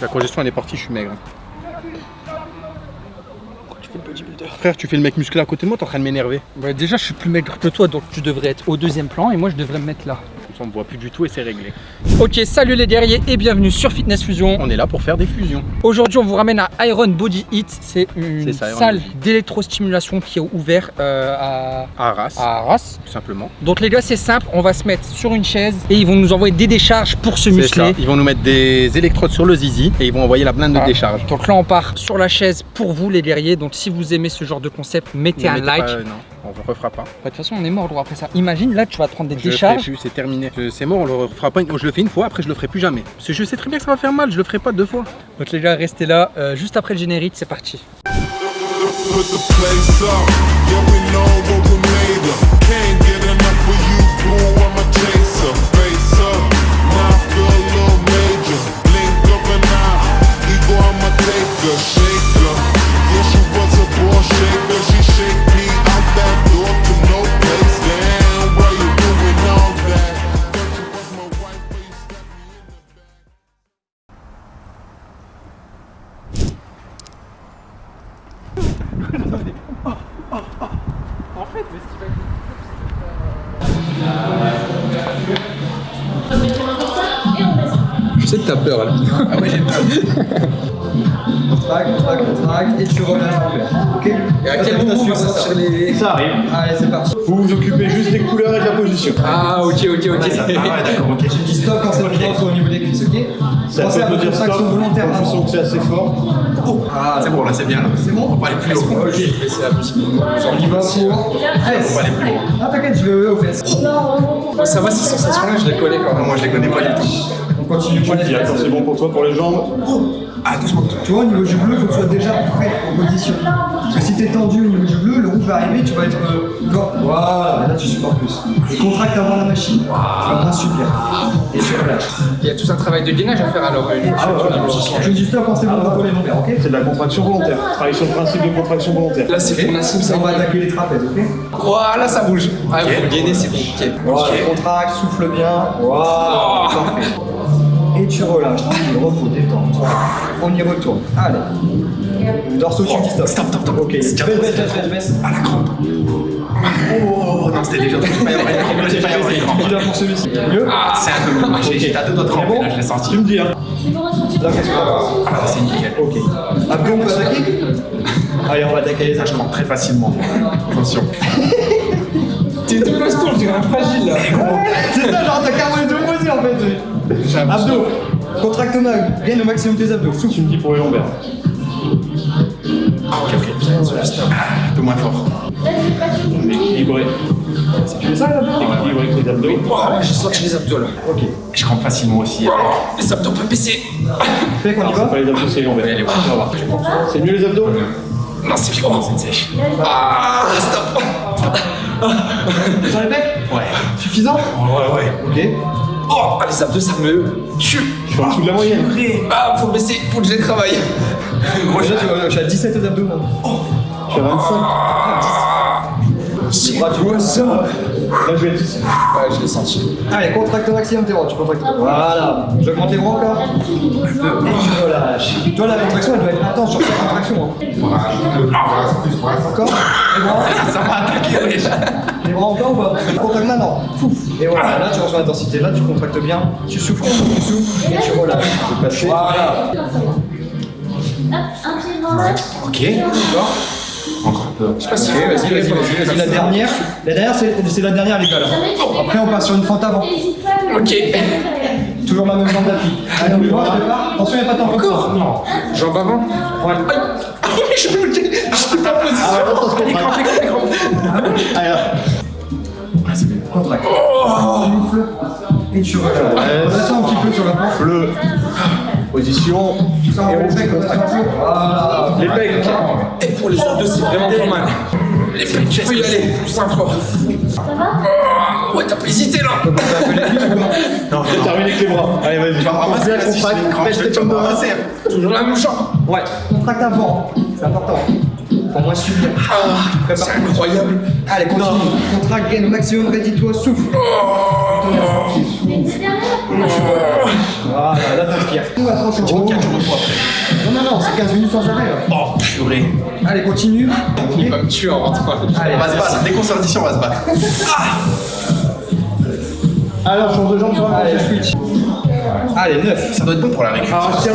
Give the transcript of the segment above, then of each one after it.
La congestion elle est partie, je suis maigre. Tu fais le bodybuilder. Frère, tu fais le mec musclé à côté de moi, t'es en train de m'énerver. Ouais, déjà, je suis plus maigre que toi, donc tu devrais être au deuxième plan et moi, je devrais me mettre là. On me voit plus du tout et c'est réglé. Ok, salut les guerriers et bienvenue sur Fitness Fusion. On est là pour faire des fusions. Aujourd'hui, on vous ramène à Iron Body Heat. C'est une ça, salle d'électrostimulation qui est ouverte euh, à, À Arras, à Arras. tout simplement. Donc les gars, c'est simple, on va se mettre sur une chaise et ils vont nous envoyer des décharges pour se ça. muscler. Ils vont nous mettre des électrodes sur le zizi et ils vont envoyer la blinde de Ah. décharge. Donc là, on part sur la chaise pour vous les guerriers. Donc si vous aimez ce genre de concept, mettez Ne un mettez like. pas- non, on ne refera pas. Bah, De toute façon, on est mort droit après ça. Imagine, là, tu vas te prendre des Je le décharges. ferai plus, c'est terminé. Je- C'est mort, on le refera pas. une- Je le fais une fois, après je le ferai plus jamais. Parce que je sais très bien que ça va faire mal, je le ferai pas deux fois. Donc les gars, restez là. Euh, juste après le générique, c'est parti. Là. Ah ouais, j'ai peur. Trac, trac, trac, et tu relâches en fait. Ok Et à quel moment on va sortir les. Ça arrive. Allez, c'est parti. Vous vous occupez juste des couleurs et de la position. Ah, ok, ok, ok. d'accord, ok. Tu dis stop quand c'est trop au niveau des cuisses, ok Ça Pensez à votre dire stop contraction volontaire je sens que c'est assez fort. Ah, C'est bon, là c'est bien. c'est bon On va aller plus haut. Ok. C'est la musique. On y va pour fesses. aller plus haut. Ah, t'inquiète, je vais aux fesses. Ça va, ces sensations-là, je les connais quand même. Moi je les connais pas du tout. On continue attends, fesses. c'est bon pour toi, pour les jambes. Ah doucement. Tu vois, au niveau du bleu, il faut que tu sois déjà prêt en position. Parce que si t'es tendu au niveau du bleu, le rouge va arriver, tu vas être. euh. Voilà, là tu supportes plus. Et contracte avant la machine. Tu vas bien super. Et tu relâches. Il y a tout un travail de gainage à faire alors. sur la position. Je dis stop quand c'est bon pour les ok C'est de la contraction volontaire. Travaille sur le principe de contraction volontaire. Là, c'est pour Nassim, ça On va attaquer les trapèzes, ok Voilà, ça bouge. Ah, pour gainer, c'est compliqué. Voilà, contracte, souffle bien. Voilà, parfait. Et tu relâches, tranquille, repos, détente. On y retourne. Allez. Dorso, tu dis stop. Stop, stop, stop. Ok, baisse, baisse, baisse, baisse, baisse. À la crampe. Oh non, c'était déjà trop. Il va y avoir il pour celui-ci. Mieux Ah, c'est un peu. J'ai- J'étais à deux doigts de là je l'ai senti. Tu me dis, hein. Là, qu'est-ce qu'on va voir Ah, c'est nickel. Ok. Abdos, on peut attaquer Allez, on va attaquer les Je actions. crampe très facilement. Attention. T'es tout costaud, je dirais un fragile là. C'est ça, genre, t'as carrément les deux en fait. Abdos. Contracte au max. Gagne au maximum tes abdos. Souffle. Tu me dis pour les lombaires. Ah, ok, ok. Stop. Un peu moins fort. Équilibré. Tu fais ça, là Équilibré avec les abdos. J'ai senti les abdos là. Ok. Je crampe facilement aussi. Les abdos peuvent baisser. Fais qu'on y C'est va pas les abdos, c'est les lombaires. Allez, On va voir. C'est mieux les abdos Non, c'est violent. C'est sèche. Ah, stop. Sur les pecs Ouais. Suffisant Ouais, ouais. Ok. Oh, ah, les abdos, ça me tue. Je suis en dessous de la moyenne. Ah, faut baisser, faut que je les travaille. Gros, je suis à 17 aux abdos. moi. Je suis à 25. C'est Bras, tu vois ça Là, je vais être ici. Ouais, je l'ai senti. Allez, contracte au maximum tes bras, tu contractes. Voilà. J'augmente les bras encore. Et tu relâches. Toi, la contraction, elle doit être intense sur cette contraction. hein. Encore Les bras Ça m'a attaqué, wesh. Les bras encore ou pas? Contracte maintenant. Fouf. Et voilà, là tu reçois l'intensité, là tu contractes bien, tu souffles, tu souffles, tu souffles, et tu relâches. Tu peux passer. Voilà. Ok. Encore un peu. Je sais pas si vas-y, vas-y, vas-y, vas-y. La dernière, la dernière c'est la dernière les gars là. Après on passe sur une fente avant. Ok. Toujours la même jambe d'appui. Allez, on y va, on se prépare. Attention, il n'y a pas de temps Encore Non. Jambes avant Ouais. Aïe. Je suis bloqué. Je n'étais pas position. Ah. Allez, Ah, bien. Contracte. Souffle. Et tu relâches. Redescends un petit peu sur la fente. Bleu. Position. Tu sens les pecs. Les. Et pour les abdos, c'est vraiment pas mal. Les pecs, tu peux y aller. Plus un fort. Oh, ouais, t'as pas hésité là. Non, Je termine avec les bras. Allez, vas-y. Tu vas ramasser si je vais te ramasser. Toujours la jambe. Ouais. Contracte avant. C'est important. Pour moi, subir. Ah, c'est incroyable. Allez, continue. Contracte, gain au maximum, ready-toi, souffle. Souffle. Voilà, là t'inspires. Tout va repos après. Non, non, non, c'est 15 minutes sans arrêt. là. Oh, purée. Allez, continue. Il va me tuer en rentrant. Allez, On va se battre. Dès qu'on sort d'ici, on va se battre. Alors, change de jambe sur prochaine. switch. Allez, 9. Ça doit être bon pour la récup. Ah, tiens,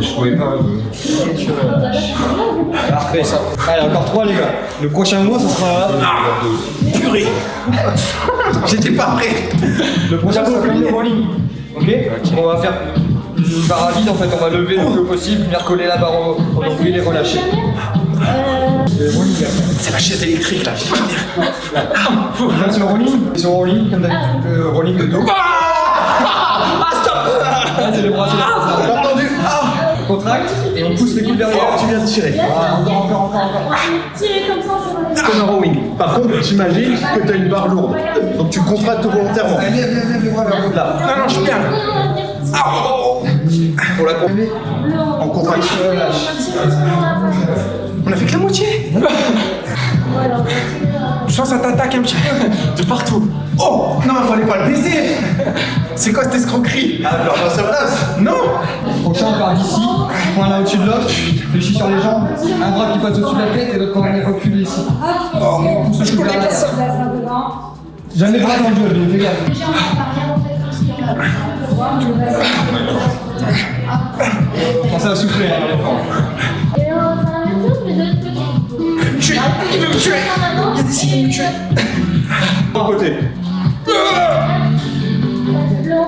vraiment pour monter. Parfait. Allez, encore 3 les gars. Le prochain mois, ce sera. Purée. J'étais pas prêt. Le prochain mois, c'est le rolling. Ok? On va faire une barre à vide en fait. On va lever le plus possible, venir coller la barre au, au nombril et relâcher. Le rolling après. C'est la chaise électrique là. Là, c'est le rolling. Ils sont rolling comme d'habitude. Le rolling de dos. Ah, stop Là, c'est les bras, c'est les bras. Contracte et on pousse les coudes derrière. Tu viens de tirer. Voilà, encore, encore, encore, encore. Tirez comme ça, c'est. Comme un rowing. Par contre, t'imagines que t'as une barre lourde. Donc tu contractes volontairement. Allez, le haut de là. Non, non, je suis bien. Ah, oh, oh. Pour la combiner. En contraction, relâche. On a fait que la moitié. Je sens que ça t'attaque un petit peu de partout. Oh Non, il fallait pas le baiser C'est quoi cette escroquerie? Ah, alors pas sa place. Non Prochain, on part d'ici. Point là au-dessus de l'autre. Fléchis sur les jambes. Un bras qui passe au-dessus de la tête et l'autre quand même recule ici. Oh, On pousse le je connais pas ça Jamais bras dans le dos, mais fais gaffe. Pensez à souffler, hein, l'enfant. Se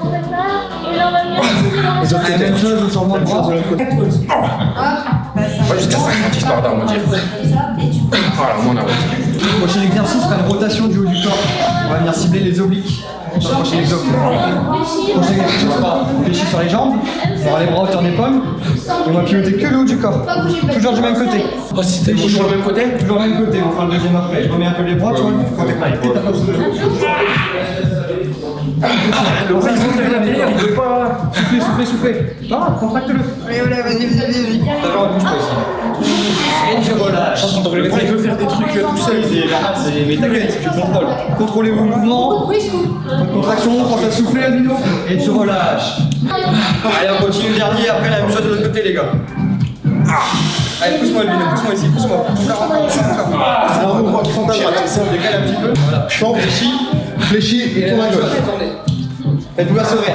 prépare, et là, on va venir tirer dans le C'est la même chose sur le bras. Ouais, jusqu'à 50 histoires d'arrondir. Voilà, moi on a prochain exercice sera une rotation du haut du corps. On va venir cibler les obliques. Sur le prochain exo. Prochain exercice sera fléchis sur les jambes. On aura les bras hauteur d'épaule. Et on va piloter que le haut du corps. Toujours du même côté. Oh, si t'es toujours le même côté Toujours le même côté, on fera le deuxième après. Je remets un peu les bras, tu vois, t'as de Le horizontal derrière, il veut pas. Soufflez, soufflez, soufflez. Ah, contracte-le. Allez, allez, vas-y, vas-y, vas-y. D'accord, bouge pas ici. Et je relâche. Le mec, il veut faire des trucs euh, tout seul. C'est tu contrôles. Contrôlez vos mouvements. Contraction, pense à souffler à nouveau. Et tu relâches. Allez, on continue le dernier, après la même chose de l'autre côté, les gars. Allez, pousse-moi le pousse-moi ici, pousse-moi. C'est un endroit qui ta droite. On décale un petit peu. Voilà. Ici, fléchis et tourne à gauche. Faites-vous la sauver.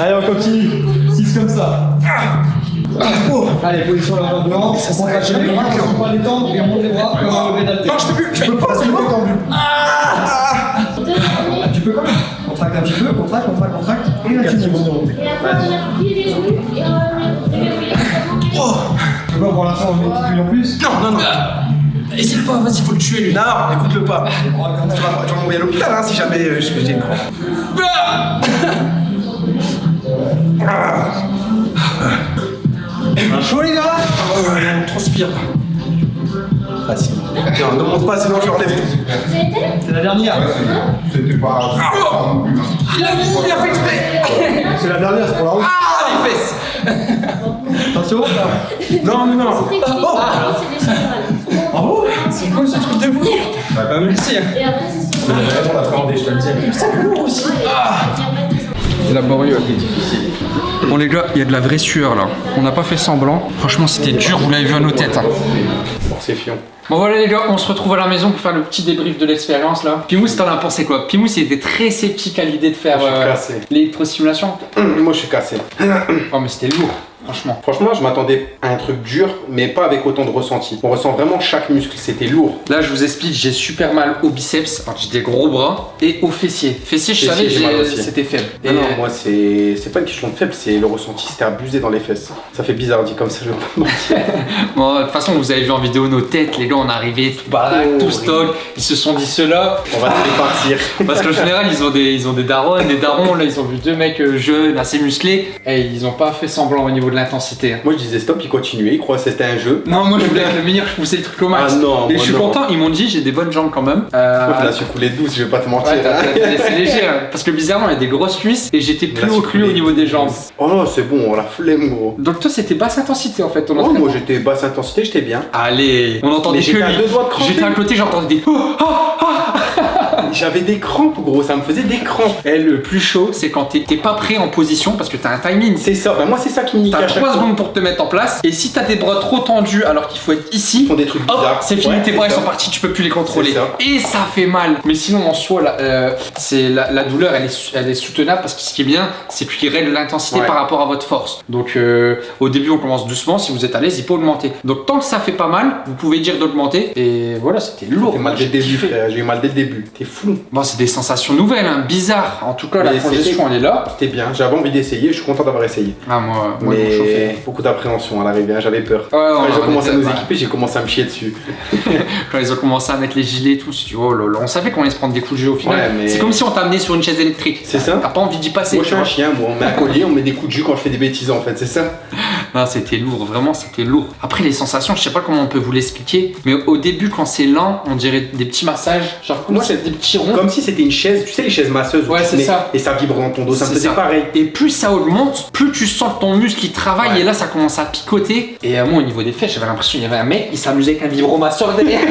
Allez, on continue. 6 comme ça. Allez, position là en devant. On contracte les bras, on va détendre et on monte les bras comme un lever d'haltère. Non, je peux plus, je peux pas, c'est C'est bon. détendu. Ah, tu peux quand même. Contracte un petit peu, contracte, contracte, contracte. Et là, tu montes. Et après, on vient plier les genoux, et on va venir réveiller les Oh Tu vois, pour l'instant, on met une petite en plus. Non, non, non. Essaye pas, vas-y, faut le tuer lui. Non, écoute-le pas. Tu vas, tu vas m'envoyer à l'hôpital hein, si jamais euh, je j'ai une crampe. Chaud, les gars Oh, on transpire. Facile. Tiens, ne monte pas, sinon je relève tout. C'est la dernière. C'était pas. Oh il a, il a fait exprès C'est la dernière, c'est pour la route. Ah, les fesses Attention. Non, non, non. techniques, c'est des générales. Bravo C'est quoi ce truc de fou Bah, merci. Et après, c'est sur On l'appréhendé, je te le dis. C'est lourd aussi. Ah Laborieux. Bon les gars, il y a de la vraie sueur là. On n'a pas fait semblant. Franchement, c'était dur, vous l'avez vu à nos têtes. hein. C'est fion. Bon voilà les gars, on se retrouve à la maison pour faire le petit débrief de l'expérience là. Pimous, t'en as pensé quoi? Pimous, il était très sceptique à l'idée de faire euh, l'électrosimulation. Moi, je suis cassé. Oh mais c'était lourd, franchement. Franchement, je m'attendais à un truc dur, mais pas avec autant de ressenti. On ressent vraiment chaque muscle, c'était lourd. Là, je vous explique, j'ai super mal au biceps, j'ai des gros bras, et au fessier. Fessier, je savais, aussi. c'était faible. Non, Et- non, moi, c'est pas une question de faible, c'est le ressenti, c'était abusé dans les fesses. Ça fait bizarre dit comme ça, je vais pas. Bon, de toute façon, vous avez vu en vidéo nos têtes, les gars, on est arrivés tout baraque, Oh, tout stock. Ils se sont dit cela. On va partir. Parce qu'en général, ils ont des, ils ont des darons, des darons. Là, ils ont vu deux mecs euh, jeunes, assez musclés. Et ils ont pas fait semblant au niveau de l'intensité. hein. Moi je disais stop, il continuait, il croyait que c'était un jeu. Non, moi je voulais être le meilleur, je poussais les trucs au max. Ah non, Et moi je suis non. content, ils m'ont dit j'ai des bonnes jambes quand même. Euh, la suis coulée douce, je vais pas te mentir. Ouais, t'as hein. léger, hein. parce que bizarrement il y a des grosses cuisses et j'étais plus haut que lui au niveau des jambes. Oh non, c'est bon, la flemme gros. Donc toi c'était basse intensité en fait ton Oh, moi j'étais basse intensité, j'étais bien. Allez, on entendait que j'étais à lui. J'étais côté, j'entendais des. J'avais des crampes gros, ça me faisait des crampes. Et le plus chaud, c'est quand t'es pas prêt en position parce que t'as un timing. C'est ça, bah, moi c'est ça qui me nique T'as à chaque 3 fois. secondes pour te mettre en place et si t'as des bras trop tendus alors qu'il faut être ici, Ils font des trucs hop, bizarres. c'est fini, Ouais, tes bras ils sont partis, tu peux plus les contrôler. Ça. Et ça fait mal. Mais sinon en soi, la, euh, c'est la, la douleur elle est, elle est soutenable parce que ce qui est bien, c'est qu'il règle l'intensité Ouais. par rapport à votre force. Donc euh, au début on commence doucement, si vous êtes à l'aise, il peut augmenter. Donc tant que ça fait pas mal, vous pouvez dire d'augmenter. Et voilà, c'était lourd. J'ai mal dès le début, j'ai eu mal dès le début. T'es fou. Bon, c'est des sensations nouvelles, hein, bizarres. En tout cas, la Mais c'était- elle est là. C'était bien, j'avais envie d'essayer, je suis content d'avoir essayé. Ah, moi, moi Mais beaucoup d'appréhension à l'arrivée, hein, j'avais peur. Ouais, Quand ils ont en commencé à nous équiper, j'ai commencé à me chier dessus. Quand ils ont commencé à mettre les gilets et tout, c'est- oh là là, on savait qu'on allait se prendre des coups de jeu au final. Ouais, mais- C'est comme si on t'amenait sur une chaise électrique. C'est ça. T'as pas envie d'y passer. Moi je suis un chien, moi on met un collier, on met des coups de jus quand je fais des bêtises en fait, c'est ça Non, c'était lourd, vraiment, c'était lourd. Après, les sensations, je sais pas comment on peut vous l'expliquer, mais au début, quand c'est lent, on dirait des petits massages. Genre, moi, c'est des petits ronds. Comme si c'était une chaise, tu sais les chaises masseuses Ouais, c'est ça. et ça vibre dans ton dos, ça me faisait ça. pareil. Et plus ça augmente, plus tu sens ton muscle il travaille Ouais. et là ça commence à picoter. Et euh, moi au niveau des fesses, j'avais l'impression qu'il y avait un mec qui s'amusait avec un vibromasseur derrière.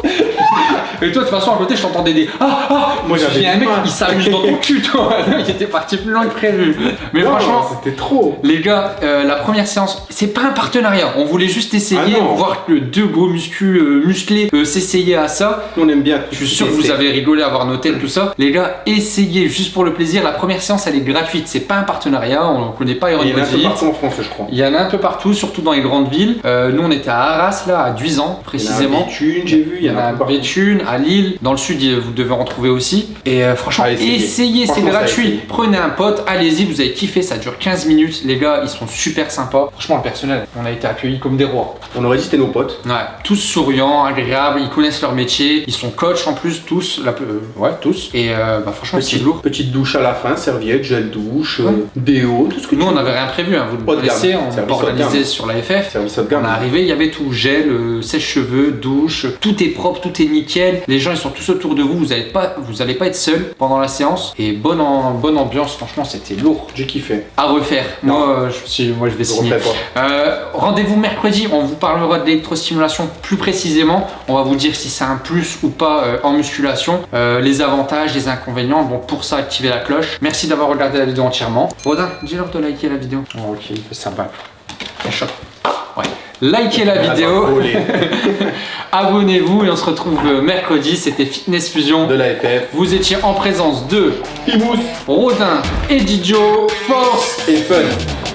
Et toi de toute façon à côté je t'entendais des ah ah. Moi, j'avais un mec il s'amuse dans ton cul toi. il était parti plus loin que prévu. Mais Non, franchement. c'était trop. Les gars, euh, la première séance, c'est pas un partenariat. On voulait juste essayer, Ah voir que deux gros muscus euh, musclés euh, s'essayer à ça. On aime bien. Je suis sûr que vous avez rigolé à voir nos têtes, tout ça. Les gars, essayez juste pour le plaisir. La première séance, elle est gratuite. C'est pas un partenariat. On ne connaît pas Iron Il y en a un peu partout en France, je crois. Il y en a un peu partout, surtout dans les grandes villes. Euh, nous, on était à Arras, là, à Duisan, précisément. Il y en a Béthune, j'ai vu, Il y en a à. Béthune, à Lille. Dans le sud, vous devez en trouver aussi. Et euh, franchement, Ah, essayez. essayez, c'est gratuit. Prenez un pote, allez-y, vous allez kiffer. Ça dure 15 minutes. Les gars, ils sont super sympas. Franchement, le personnel, on a été accueillis comme des rois. On aurait dit c'était nos potes. Ouais, tous souriants, agréables, ils connaissent leur métier, ils sont coachs en plus, tous, la, euh, ouais, tous. Et euh, bah, franchement, c'est Petite, lourd. petite douche à la fin, serviette, gel douche, euh, déo, tout ce que Nous, tu on n'avait rien prévu, hein, vous le connaissez, on organisé sur la FF. On est arrivé, il y avait tout, gel, sèche-cheveux, douche, tout est propre, tout est nickel. Les gens ils sont tous autour de vous, vous n'allez pas, vous allez pas être seul pendant la séance. Et bonne, en- bonne ambiance, franchement c'était lourd. J'ai kiffé. À refaire. Moi, euh, je, suis- moi je vais Je signer. Euh, Rendez-vous mercredi, on vous parlera de l'électrostimulation plus précisément. On va vous dire si c'est un plus ou pas euh, en musculation, euh, les avantages, les inconvénients. Bon, pour ça, activez la cloche. Merci d'avoir regardé la vidéo entièrement. Rodin, dis-leur de liker la vidéo. Oh, ok, fait sympa. Il chope. Ouais. Likez la vidéo, Alors, voler abonnez-vous et on se retrouve mercredi. C'était Fitness Fusion. De la FF. Vous étiez en présence de Imous Rodin et Didio. Force et fun.